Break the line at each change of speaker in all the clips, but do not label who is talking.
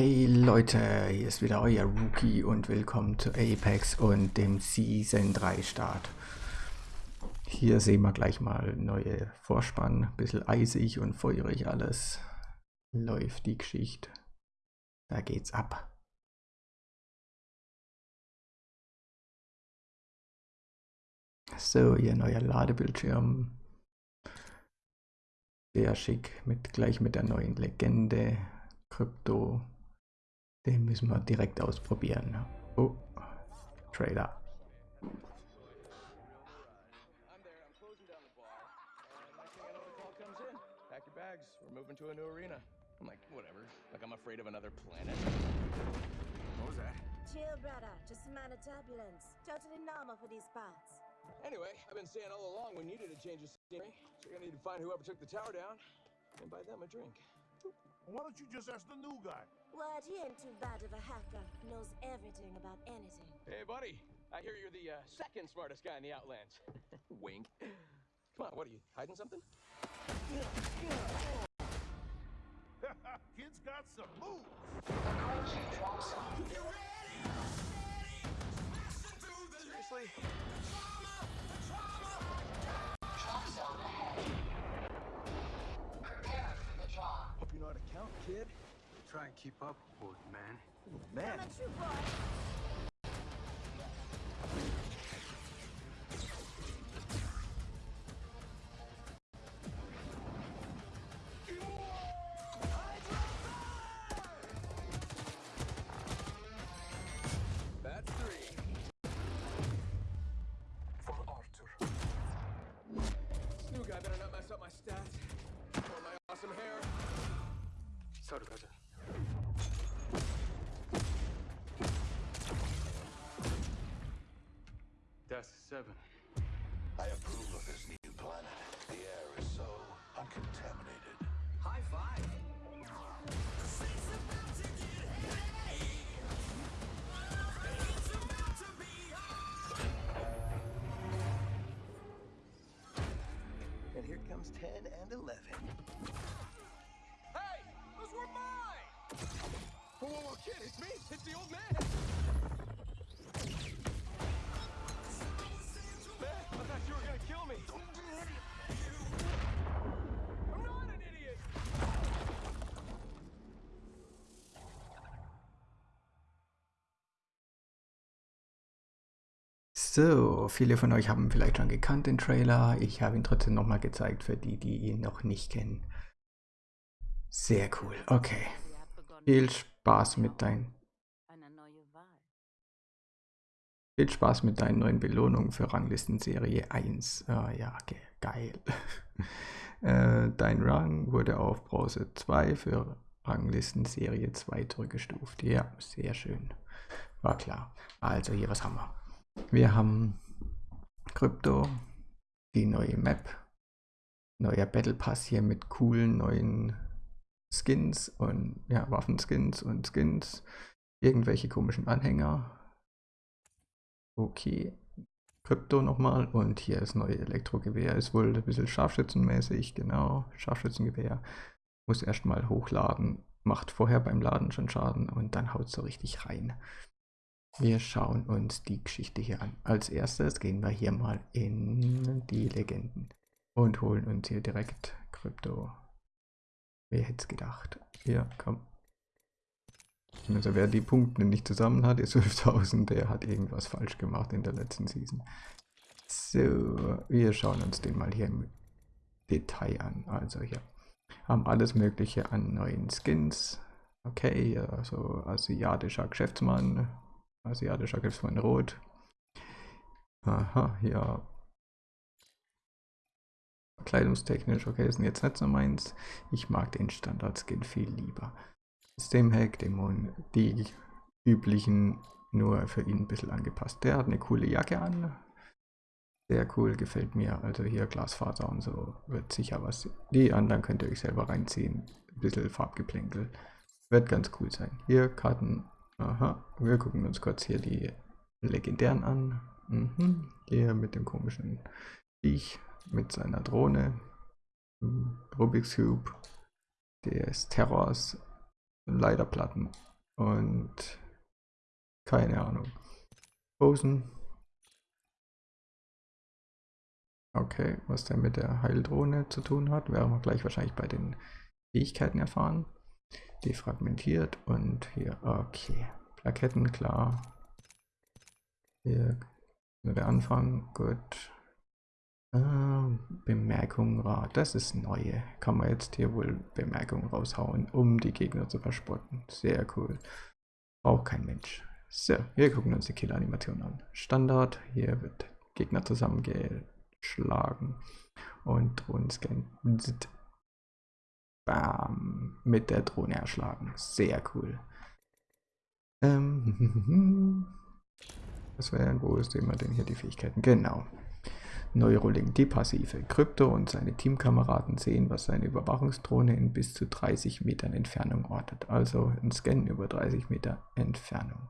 Hey Leute, hier ist wieder euer Rookie und willkommen zu Apex und dem Season 3 Start. Hier sehen wir gleich mal neue Vorspann, bisschen eisig und feurig alles. Läuft die Geschichte. Da geht's ab. So, hier neuer Ladebildschirm. Sehr schick, mit, gleich mit der neuen Legende. Krypto. Den müssen wir direkt ausprobieren. Oh, Trailer. to a new arena. I'm like, whatever. Like I'm afraid of another planet. What was that?
Chill, brother. Just a minor turbulence. Totally normal for these parts.
Anyway, I've been saying all along we needed a change of scenery. So you're gonna need to find whoever took the tower down and buy them a drink.
Why don't you just ask the new guy?
What, he ain't too bad of a hacker. Knows everything about anything.
Hey, buddy. I hear you're the uh, second smartest guy in the Outlands. Wink. Come on, what are you, hiding something?
Kid's got some moves.
Seriously?
Try and keep up, old man.
Man. That's
seven.
I approve of this new planet. The air is so uncontaminated.
High five.
And here comes 10 and 11. Hey! Those were mine! Whoa, whoa, whoa, kid, it's me! It's the old man! Man, So, viele von euch haben vielleicht schon gekannt den Trailer. Ich habe ihn trotzdem nochmal gezeigt für die, die ihn noch nicht kennen. Sehr cool. Okay. Viel Spaß mit deinen. Viel Spaß mit deinen neuen Belohnungen für Ranglistenserie 1. Ah, ja, ge geil. äh, dein Rang wurde auf Bronze 2 für Ranglistenserie 2 zurückgestuft. Ja, sehr schön. War klar. Also hier, was haben wir? Wir haben Krypto, die neue Map, neuer Battle Pass hier mit coolen neuen Skins und ja, Waffenskins und Skins, irgendwelche komischen Anhänger. Okay, Krypto nochmal und hier das neue Elektrogewehr ist wohl ein bisschen scharfschützenmäßig, genau, Scharfschützengewehr. Muss erstmal hochladen, macht vorher beim Laden schon Schaden und dann haut so richtig rein. Wir schauen uns die Geschichte hier an. Als erstes gehen wir hier mal in die Legenden und holen uns hier direkt Krypto. Wer hätte es gedacht? Hier, komm. Also wer die Punkte nicht zusammen hat, ist 5000, der hat irgendwas falsch gemacht in der letzten Season. So, wir schauen uns den mal hier im Detail an. Also hier haben alles mögliche an neuen Skins. Okay, also asiatischer Geschäftsmann, asiatischer Geschäftsmann rot. Aha, hier kleidungstechnisch, okay, ist jetzt nicht so meins. Ich mag den Standard-Skin viel lieber. Systemhack, Dämon, die üblichen, nur für ihn ein bisschen angepasst. Der hat eine coole Jacke an. Sehr cool, gefällt mir. Also hier Glasfaser und so wird sicher was. Die anderen könnt ihr euch selber reinziehen. Ein bisschen Farbgeplänkel. Wird ganz cool sein. Hier Karten. Aha, wir gucken uns kurz hier die legendären an. Mhm. Hier mit dem komischen Viech, mit seiner Drohne. Rubik's Cube. Des Terrors. Leiterplatten. und keine Ahnung. Posen. Okay, was der mit der Heildrohne zu tun hat, werden wir gleich wahrscheinlich bei den Fähigkeiten erfahren. Defragmentiert und hier, okay. Plaketten, klar. Hier nur der Anfang, gut. Ah, Bemerkung das ist neue. Kann man jetzt hier wohl Bemerkungen raushauen, um die Gegner zu verspotten. Sehr cool. Braucht kein Mensch. So, wir gucken uns die Kill-Animation an. Standard, hier wird Gegner zusammengeschlagen und Drohnenscan. Bam, mit der Drohne erschlagen. Sehr cool. Ähm, was wäre, wo ist immer denn hier die Fähigkeiten? Genau. Neurolink, die passive. Krypto und seine Teamkameraden sehen, was seine Überwachungsdrohne in bis zu 30 Metern Entfernung ortet. Also ein Scan über 30 Meter Entfernung.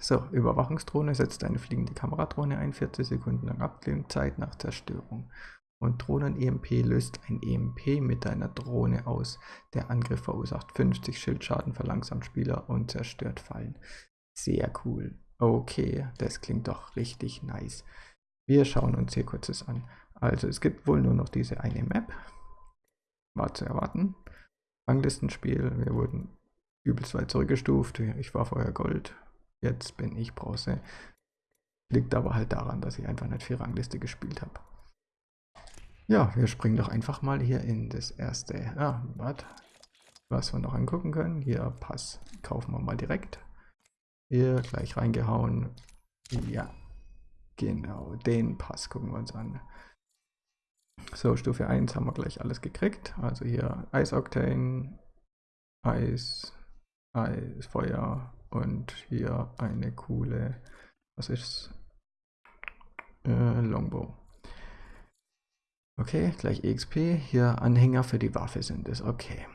So, Überwachungsdrohne setzt eine fliegende Kameradrohne ein, 40 Sekunden lang Abklingzeit nach Zerstörung. Und Drohnen-EMP löst ein EMP mit einer Drohne aus. Der Angriff verursacht 50 Schildschaden, verlangsamt Spieler und zerstört Fallen. Sehr cool. Okay, das klingt doch richtig nice. Wir schauen uns hier kurzes an. Also es gibt wohl nur noch diese eine Map. War zu erwarten. Ranglistenspiel, wir wurden übelst weit zurückgestuft. Ich war vorher Gold, jetzt bin ich Bronze. Liegt aber halt daran, dass ich einfach nicht viel Rangliste gespielt habe. Ja, wir springen doch einfach mal hier in das erste. Ah, warte. Was wir noch angucken können. Hier, Pass. Kaufen wir mal direkt. Hier, gleich reingehauen. Ja, Genau, den Pass gucken wir uns an. So, Stufe 1 haben wir gleich alles gekriegt. Also hier Eis Octane, Eis, Eis, Feuer und hier eine coole, was ist äh, Longbow. Okay, gleich EXP. Hier Anhänger für die Waffe sind es. Okay.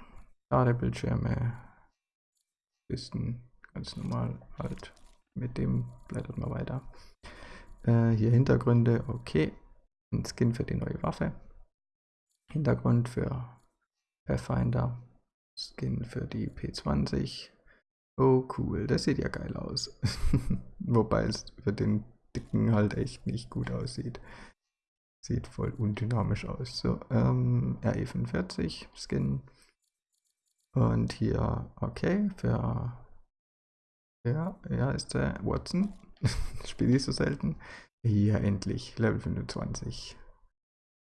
Ladebildschirme. Kisten. Ganz normal halt. Mit dem blättert man weiter. Äh, hier Hintergründe, okay. Ein Skin für die neue Waffe. Hintergrund für Pathfinder. Skin für die P20. Oh cool, das sieht ja geil aus. Wobei es für den dicken halt echt nicht gut aussieht. Sieht voll undynamisch aus. So, ähm, RE45 Skin. Und hier, okay, für ja, ja, ist der Watson. Spiele ich so selten. Hier endlich, Level 25.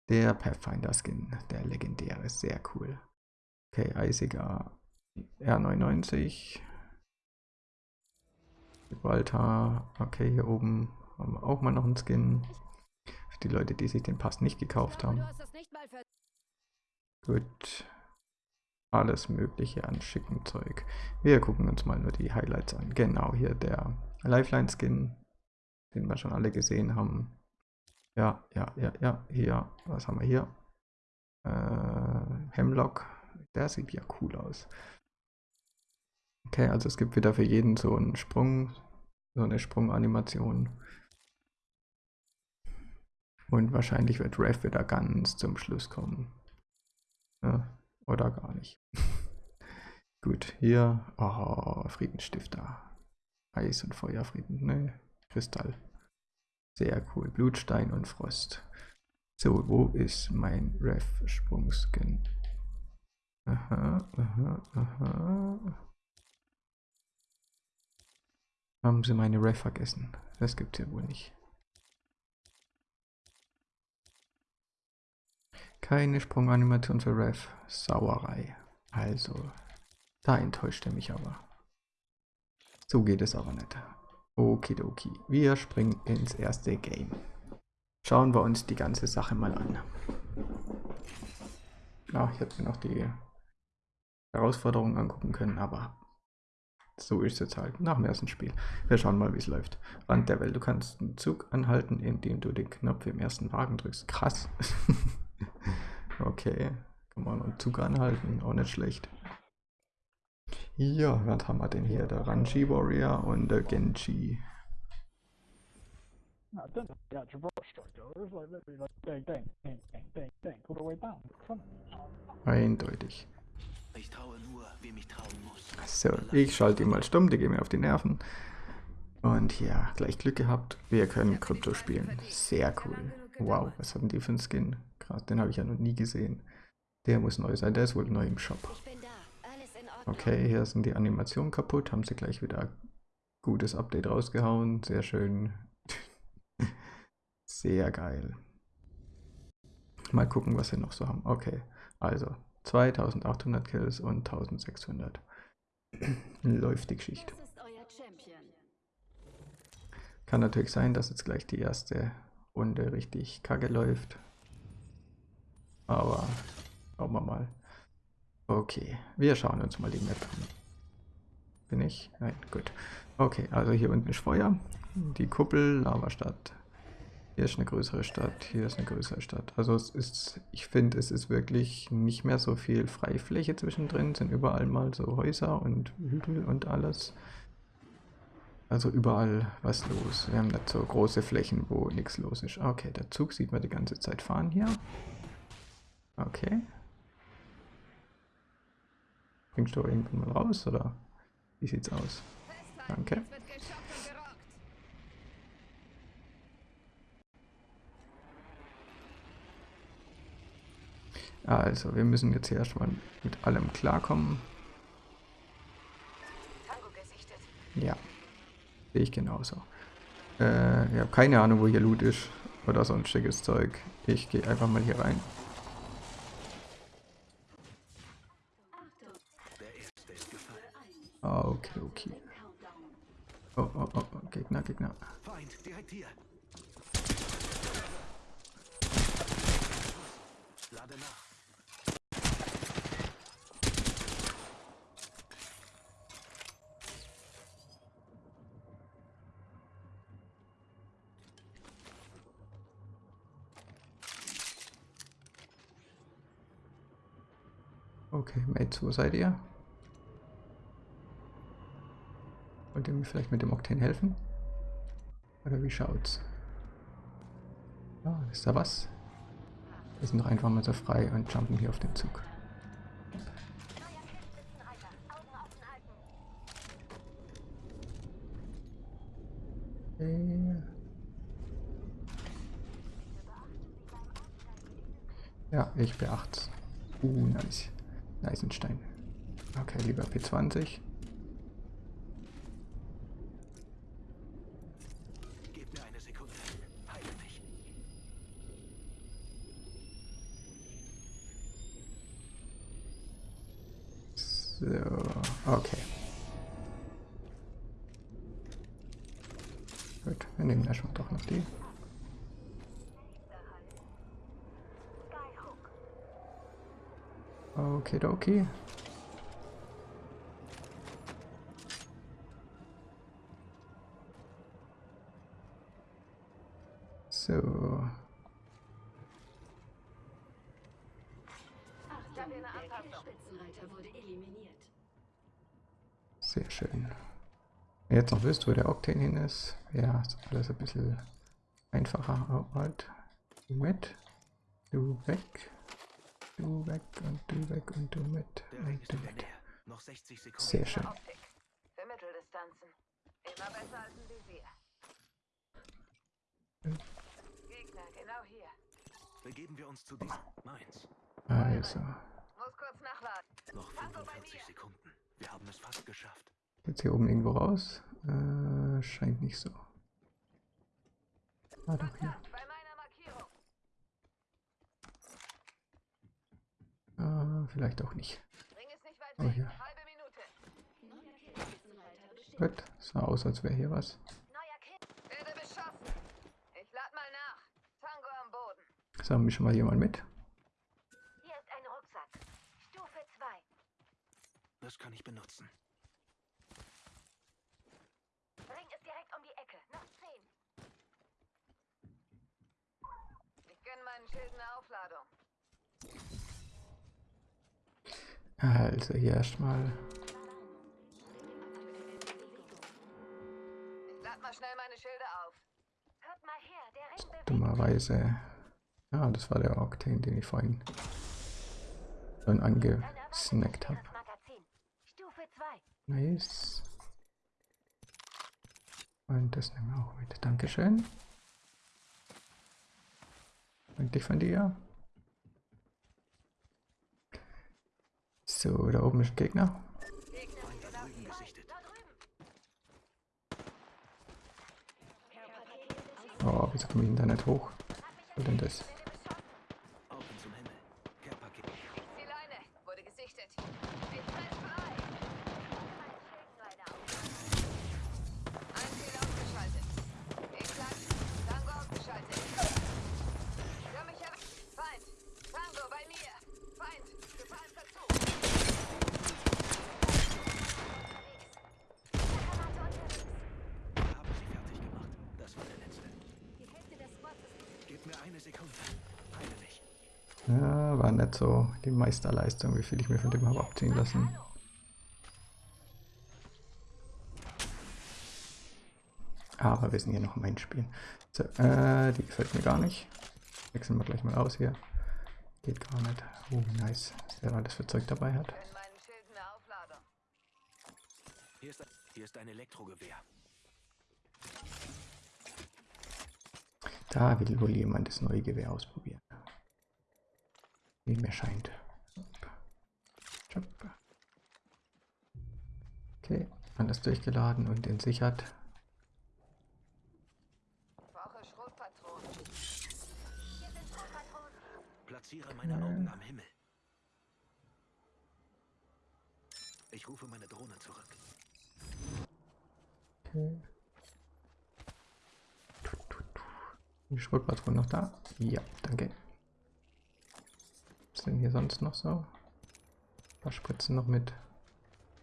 Der Pathfinder Skin, der legendäre, sehr cool. Okay, eisiger R99. Gibraltar. Okay, hier oben haben wir auch mal noch einen Skin. Die Leute, die sich den Pass nicht gekauft haben. Gut. Alles mögliche an schicken Zeug. Wir gucken uns mal nur die Highlights an. Genau, hier der Lifeline-Skin, den wir schon alle gesehen haben. Ja, ja, ja, ja, hier, was haben wir hier? Äh, Hemlock, der sieht ja cool aus. Okay, also es gibt wieder für jeden so einen Sprung, so eine Sprunganimation. Und wahrscheinlich wird Rev wieder ganz zum Schluss kommen. Ja, oder gar nicht. Gut, hier, oh, Friedensstifter. Eis und Feuerfrieden, ne? Kristall. Sehr cool. Blutstein und Frost. So, wo ist mein Ref-Sprungskin? Aha, aha, aha. Haben sie meine Ref vergessen? Das gibt's ja wohl nicht. Keine Sprunganimation für Ref. Sauerei. Also, da enttäuscht er mich aber. So geht es aber nicht. Okidoki. Wir springen ins erste Game. Schauen wir uns die ganze Sache mal an. Ja, ich hätte mir noch die Herausforderungen angucken können, aber so ist es halt nach dem ersten Spiel. Wir schauen mal, wie es läuft. Rand der Welt. Du kannst einen Zug anhalten, indem du den Knopf im ersten Wagen drückst. Krass. okay. Kann man einen Zug anhalten. Auch nicht schlecht. Ja, was haben wir denn hier? Der Ranji Warrior und der Genji. Eindeutig.
Ich traue nur, wem ich trauen muss.
So, ich schalte ihn mal stumm, die gehen mir auf die Nerven. Und ja, gleich Glück gehabt. Wir können Krypto spielen. Sehr cool. Wow, was hatten die für einen Skin? Krass, den habe ich ja noch nie gesehen. Der muss neu sein, der ist wohl neu im Shop. Okay, hier sind die Animationen kaputt, haben sie gleich wieder gutes Update rausgehauen. Sehr schön. Sehr geil. Mal gucken, was wir noch so haben. Okay, also 2800 Kills und 1600. Läuft die Geschichte. Kann natürlich sein, dass jetzt gleich die erste Runde richtig kacke läuft. Aber schauen wir mal. Okay, wir schauen uns mal die Map an. Bin ich? Nein, gut. Okay, also hier unten ist Feuer. Die Kuppel, Lavastadt. Hier ist eine größere Stadt, hier ist eine größere Stadt. Also es ist, ich finde, es ist wirklich nicht mehr so viel Freifläche zwischendrin. Es sind überall mal so Häuser und Hügel und alles. Also überall was los. Wir haben nicht so große Flächen, wo nichts los ist. Okay, der Zug sieht man die ganze Zeit fahren hier. Okay. Bringst du irgendwann mal raus, oder? Wie sieht's aus? Danke. Also, wir müssen jetzt hier erstmal mit allem klarkommen. Ja, sehe ich genauso. Äh, ich habe keine Ahnung, wo hier Loot ist oder sonstiges Zeug. Ich gehe einfach mal hier rein.
Der erste ist gefallen.
Ah, okay, okay. Oh, oh, oh, oh, Gegner, Gegner.
Feind, direkt hier. Lade nach.
Okay, Mates, wo seid ihr? Ihr mir vielleicht mit dem Octane helfen? Oder wie schaut's? Ah, ist da was? Wir sind doch einfach mal so frei und jumpen hier auf den Zug. Okay. Ja, ich beacht's. Uh, nice. Eisenstein. Okay, lieber P20.
Gib mir eine Sekunde. Heile mich.
So, okay. Gut, wir nehmen erstmal doch noch die. Okay, okay. So,
Spitzenreiter wurde eliminiert.
sehr schön. Wenn ihr jetzt noch wisst, wo der Octane hin ist, ja, ist alles ein bisschen einfacher. Oh, halt. Du mit, du weg, du weg und du weg und du mit und du
in der
weg.
Nähe. Noch 60 Sekunden.
Sehr schön.
Optik. Für Mitteldistanzen. Immer besser als ein Visier. Gegner, genau hier.
Begeben wir uns zu diesem. Meins.
Also,
Muss kurz nachladen.
Noch
Tango bei
45
mir.
Sekunden. Wir haben es fast geschafft.
Jetzt hier oben irgendwo raus? Äh, scheint nicht so. Ah, doch hier. Ah, vielleicht auch nicht. Oh, hier.
Halbe Minute.
Gut, sah aus, als wäre hier was.
Neuer Kill. Werde beschossen. Ich lad mal nach. Tango am Boden.
Sagen wir schon mal jemand mit.
Hier ist ein Rucksack. Stufe 2.
Das kann ich benutzen.
Ring ist direkt um die Ecke. Noch 10.
Ich gönn meinen Schilden eine Aufladung.
Also hier erstmal.
Ich lad mal schnell meine Schilde auf.
Hört mal her, der Ring bewegt
Dummerweise. Ah, das war der Octane, den ich vorhin schon angesagt gesnackt habe.
Magazin. Stufe 2.
Nice. Und das nehmen wir auch mit. Dankeschön. Freundlich von dir. So, da oben ist ein Gegner. Oh, wieso komme ich denn da nicht hoch? Was denn das? Ja, war nicht so die Meisterleistung, wie viel ich mir von dem habe abziehen lassen. Aber wir sind hier noch im Endspiel. So, äh, die gefällt mir gar nicht. Wechseln wir gleich mal aus hier. Geht gar nicht. Oh, nice. Was der alles für Zeug dabei hat.
Ist, hier ist ein Elektrogewehr.
Da will wohl jemand das neue Gewehr ausprobieren. Wie mir scheint. Okay, alles durchgeladen und entsichert.
Platziere meine Augen am Himmel. Ich rufe meine Drohne zurück.
Okay. Die Schrotpatronen noch da? Ja, danke. Was ist denn hier sonst noch so? Ein paar Spritzen noch mit.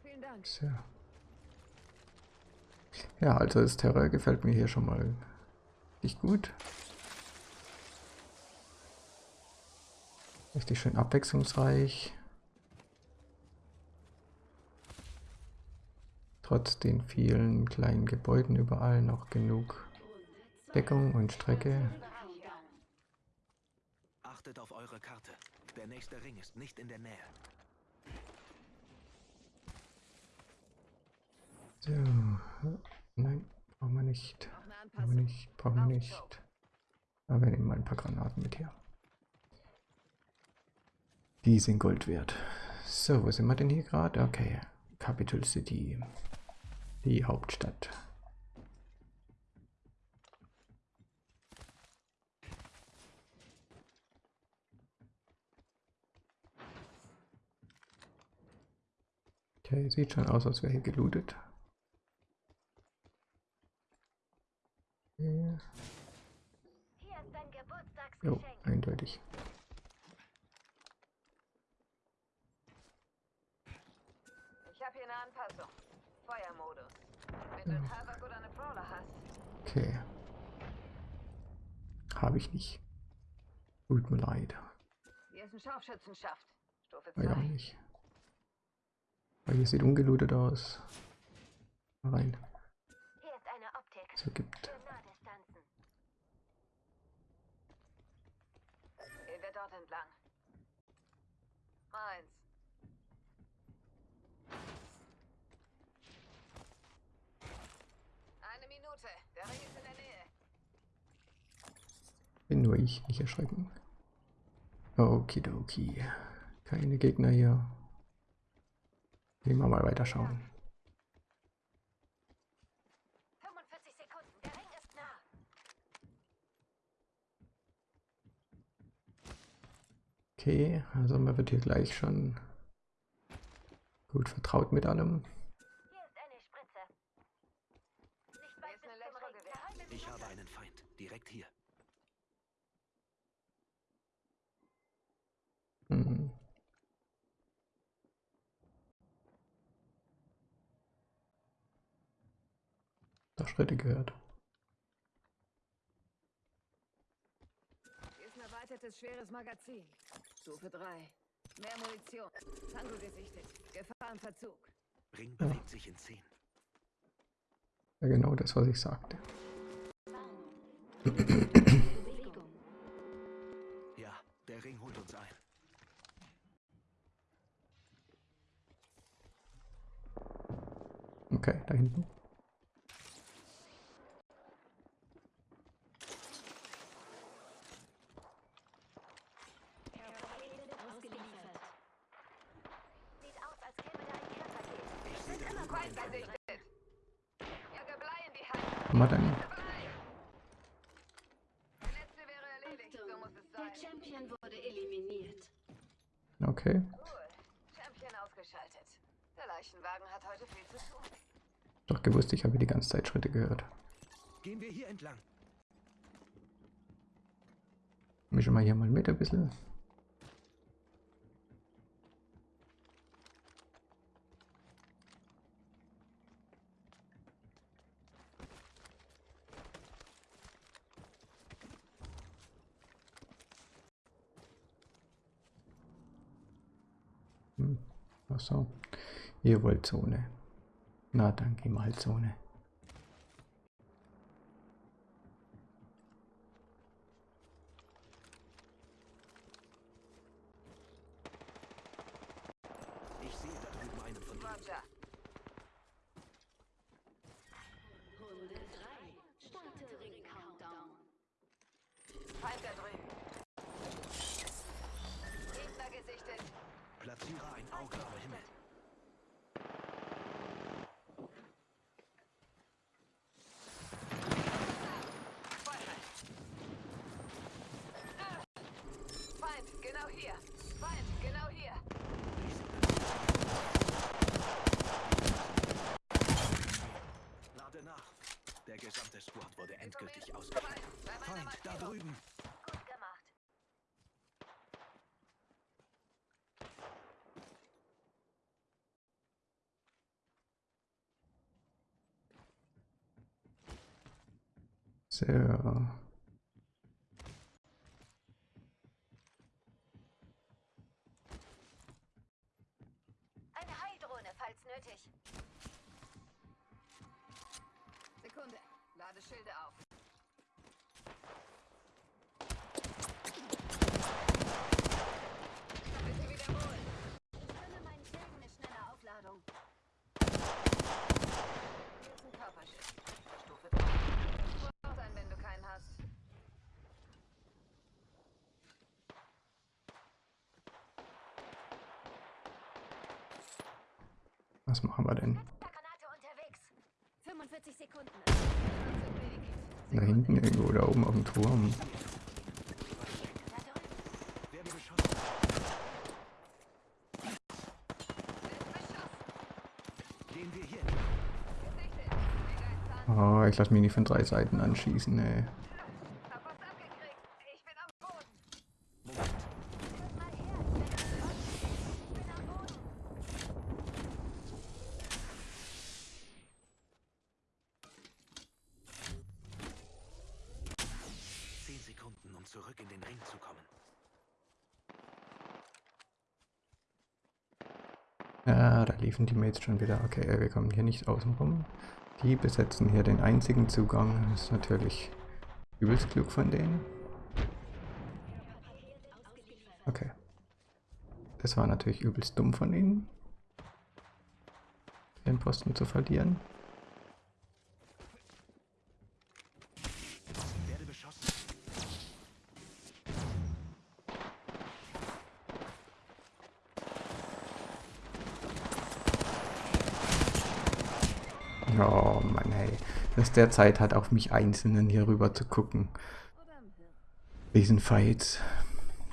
Vielen Dank.
So. Ja, also das Terror gefällt mir hier schon mal richtig gut. Richtig schön abwechslungsreich. Trotz den vielen kleinen Gebäuden überall noch genug Deckung und Strecke.
Achtet auf eure Karte. Der nächste Ring ist nicht in der Nähe.
So. Nein, brauchen wir nicht. Brauchen wir nicht. Brauchen wir nicht. Aber wir nehmen mal ein paar Granaten mit hier. Die sind Gold wert. So, wo sind wir denn hier gerade? Okay. Capital City. Die Hauptstadt. Okay, sieht schon aus, als wäre hier gelootet.
Hier ist dein
Jo,
Geburtstagsgeschenk.
eindeutig.
Ich habe hier eine Anpassung. Feuermodus. Wenn du einen Havoc oder eine Brawler hast,
Okay. Habe ich nicht. Tut mir leid.
hier ist ein Scharfschützenschaft. Stufe
War ja auch
2.
nicht. Aber hier sieht ungelootet aus. Rein.
Hier ist eine Optik.
So gibt.
Gehen wir dort entlang. Meins. Eine Minute. Der Ring ist in der Nähe.
Bin nur ich, nicht erschrecken. Okidoki. Keine Gegner hier. Gehen wir mal weiterschauen.
45 Sekunden. Der Ring ist nah.
Okay, also man wird hier gleich schon gut vertraut mit allem. Schritte gehört.
Hier ist ein erweitertes schweres Magazin. Stufe 3. Mehr Munition. Tango gesichtet. Gefahrenverzug.
Ring bewegt sich in 10.
Ja, genau das, was ich sagte.
Ja, der Ring holt uns ein.
Okay, da hinten.
Hier entlang.
Mischen wir hier mal mit ein bisschen. Hm. So. Ihr wollt Zone. Na, dann gehen wir halt Zone. So.
Uh,
Was machen wir denn?
Granate unterwegs. 45 Sekunden.
Da hinten irgendwo, da oben auf dem Turm. Oh, ich lasse mich nicht von drei Seiten anschießen, ey.
Hab was abgekriegt. Ich bin am Boden.
Moment.
Hört mal her. Ich bin am Boden.
Zehn Sekunden, um zurück in den Ring zu kommen.
Ja, da liefen die Mates schon wieder. Okay, wir kommen hier nicht außen rum. Die besetzen hier den einzigen Zugang. Das ist natürlich übelst klug von denen. Okay. Das war natürlich übelst dumm von ihnen, den Posten zu verlieren.
Werde beschossen.
Oh Mann, hey. Dass der Zeit hat, auf mich Einzelnen hier rüber zu gucken. Diesen Fights.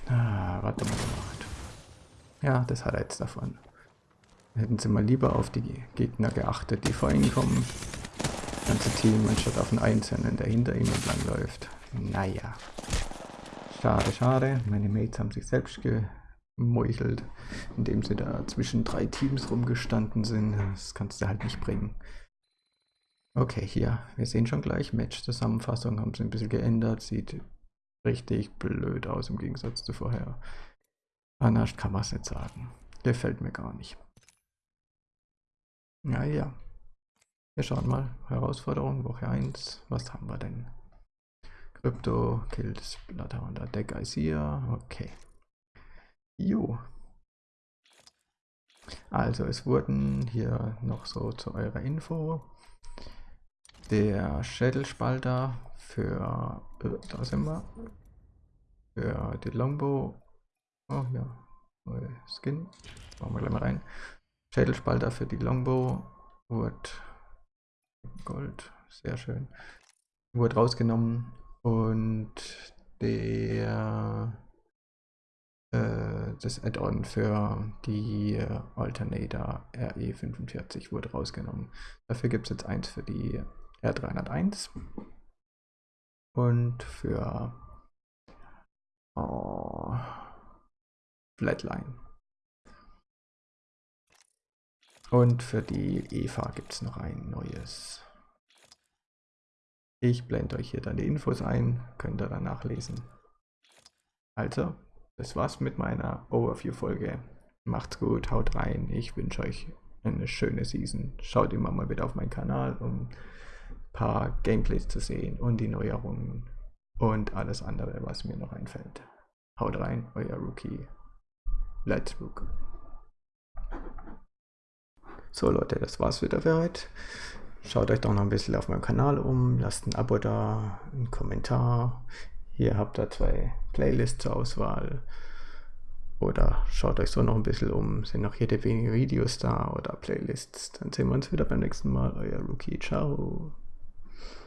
Ah, warte mal gemacht. Ja, das hat er jetzt davon. Hätten sie mal lieber auf die Gegner geachtet, die vor ihnen kommen. Das ganze Team, anstatt auf einen Einzelnen, der hinter ihnen entlang läuft. Naja. Schade, schade. Meine Mates haben sich selbst gemeuchelt, indem sie da zwischen drei Teams rumgestanden sind. Das kannst du halt nicht bringen. Okay, hier. Wir sehen schon gleich. Match-Zusammenfassung haben sie ein bisschen geändert. Sieht richtig blöd aus im Gegensatz zu vorher. Anders kann man es nicht sagen. Gefällt mir gar nicht. Naja. Wir schauen mal. Herausforderung Woche 1. Was haben wir denn? Krypto, Killed Bloodhound, Deck Isia. Okay. Jo. Also es wurden hier noch so zu eurer Info der Schädelspalter für, äh, da sind wir, für die Longbow, oh ja, neue Skin, machen wir gleich mal rein. Schädelspalter für die Longbow wurde Gold, sehr schön, wurde rausgenommen. Und der äh, das Add-on für die Alternator RE45 wurde rausgenommen. Dafür gibt es jetzt eins für die R301 und für oh, Flatline. Und für die Eva gibt es noch ein neues. Ich blende euch hier dann die Infos ein, könnt ihr dann nachlesen. Also, das war's mit meiner Overview-Folge. Macht's gut, haut rein. Ich wünsche euch eine schöne Season. Schaut immer mal wieder auf meinen Kanal, ein paar Gameplays zu sehen und die Neuerungen und alles andere, was mir noch einfällt. Haut rein, euer Rookie. Let's Rook. So Leute, das war's wieder für heute. Schaut euch doch noch ein bisschen auf meinem Kanal um, lasst ein Abo da, einen Kommentar. Hier habt ihr zwei Playlists zur Auswahl. Oder schaut euch so noch ein bisschen um, sind noch jede wenige Videos da oder Playlists. Dann sehen wir uns wieder beim nächsten Mal. Euer Rookie. Ciao.